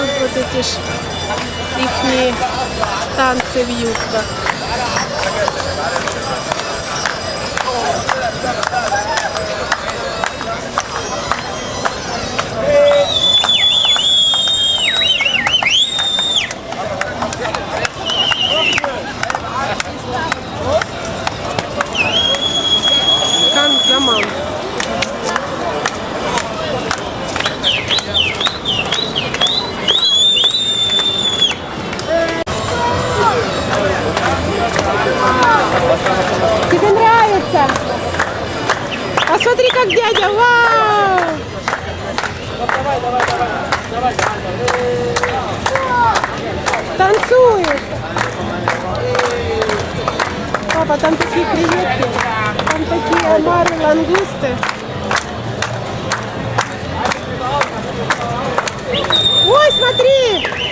тут вот эти ж ихние танцы в юбках. Как дядя, вау! Танцует. Папа, там такие креветки, там такие омары, лангусты. Ой, смотри!